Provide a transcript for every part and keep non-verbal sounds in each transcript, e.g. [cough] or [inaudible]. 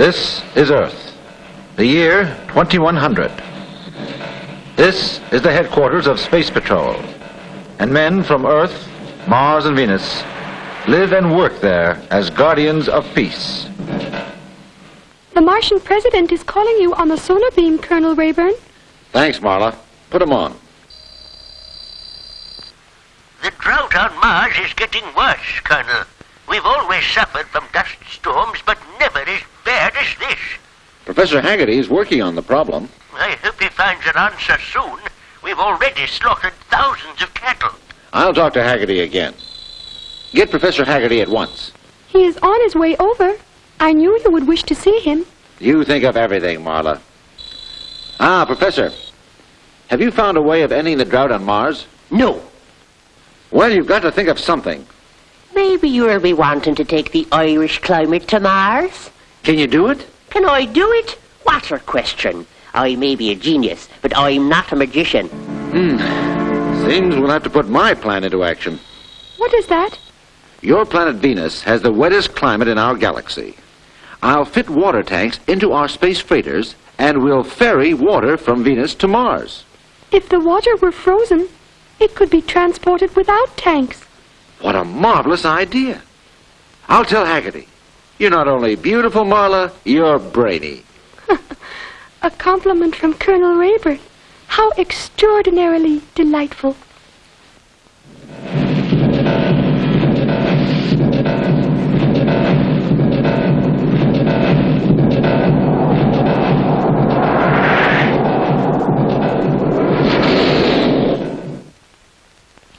This is Earth, the year 2100. This is the headquarters of Space Patrol, and men from Earth, Mars, and Venus live and work there as guardians of peace. The Martian president is calling you on the sonar beam, Colonel Raeburn. Thanks, Marla. Put him on. The drought on Mars is getting worse, Colonel. We've always suffered from dust storms, but never as bad as this. Professor Haggarty is working on the problem. I hope he finds an answer soon. We've already slaughtered thousands of cattle. I'll talk to Haggarty again. Get Professor Haggarty at once. He is on his way over. I knew you would wish to see him. You think of everything, Marla. Ah, Professor. Have you found a way of ending the drought on Mars? No. Well, you've got to think of something. Maybe you'll be wanting to take the Irish climate to Mars. Can you do it? Can I do it? What a question. I may be a genius, but I'm not a magician. Hmm. Seems we'll have to put my plan into action. What is that? Your planet Venus has the wettest climate in our galaxy. I'll fit water tanks into our space freighters, and we'll ferry water from Venus to Mars. If the water were frozen, it could be transported without tanks. What a marvelous idea. I'll tell Haggarty. You're not only beautiful, Marla, you're brainy. [laughs] A compliment from Colonel Raeburn. How extraordinarily delightful.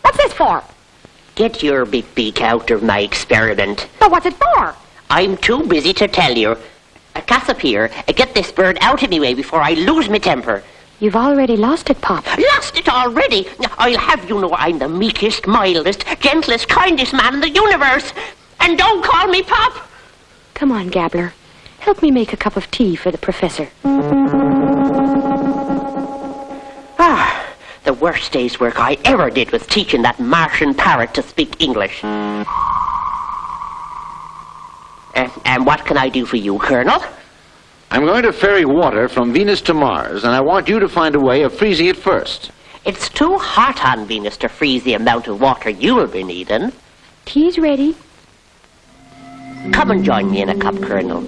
What's this for? Get your big beak out of my experiment. But what's it for? I'm too busy to tell you. Uh, Cassiopeia, uh, get this bird out of me way before I lose my temper. You've already lost it, Pop. Lost it already? I'll have you know I'm the meekest, mildest, gentlest, kindest man in the universe. And don't call me Pop. Come on, Gabbler. Help me make a cup of tea for the professor. Ah, the worst day's work I ever did was teaching that Martian parrot to speak English. Uh, and what can I do for you, Colonel? I'm going to ferry water from Venus to Mars, and I want you to find a way of freezing it first. It's too hot on Venus to freeze the amount of water you'll be needing. Tea's ready. Come and join me in a cup, Colonel.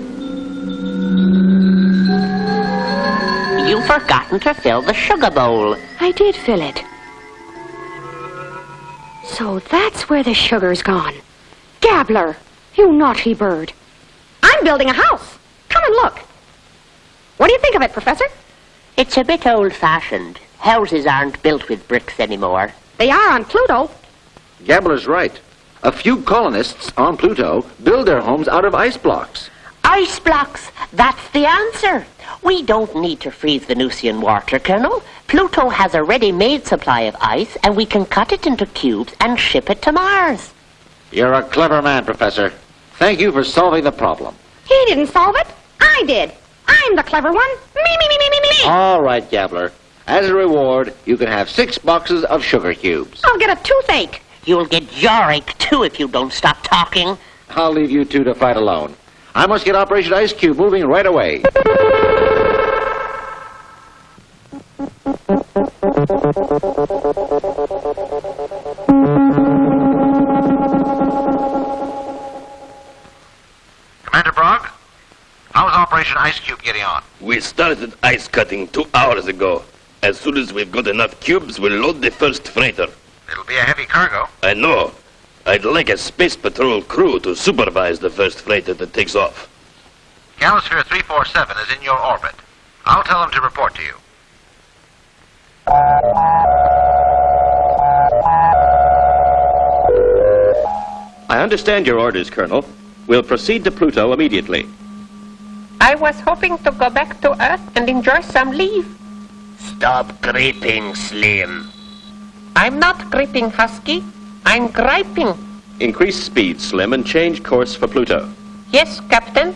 You've forgotten to fill the sugar bowl. I did fill it. So that's where the sugar's gone. Gabbler, you naughty bird. I'm building a house. Come and look. What do you think of it, Professor? It's a bit old-fashioned. Houses aren't built with bricks anymore. They are on Pluto. Gabbler's right. A few colonists on Pluto build their homes out of ice blocks. Ice blocks. That's the answer. We don't need to freeze Venusian water, Colonel. Pluto has a ready-made supply of ice, and we can cut it into cubes and ship it to Mars. You're a clever man, Professor. Thank you for solving the problem. He didn't solve it. I did. I'm the clever one. Me, me, me, me, me, me, me. All right, Gabbler. As a reward, you can have six boxes of sugar cubes. I'll get a toothache. You'll get jawache, too, if you don't stop talking. I'll leave you two to fight alone. I must get Operation Ice Cube moving right away. [laughs] Ice Cube getting on? We started ice cutting two hours ago. As soon as we've got enough cubes, we'll load the first freighter. It'll be a heavy cargo. I know. I'd like a space patrol crew to supervise the first freighter that takes off. Galasphere 347 is in your orbit. I'll tell them to report to you. I understand your orders, Colonel. We'll proceed to Pluto immediately. I was hoping to go back to Earth and enjoy some leave. Stop creeping, Slim. I'm not creeping, Husky. I'm griping. Increase speed, Slim, and change course for Pluto. Yes, Captain.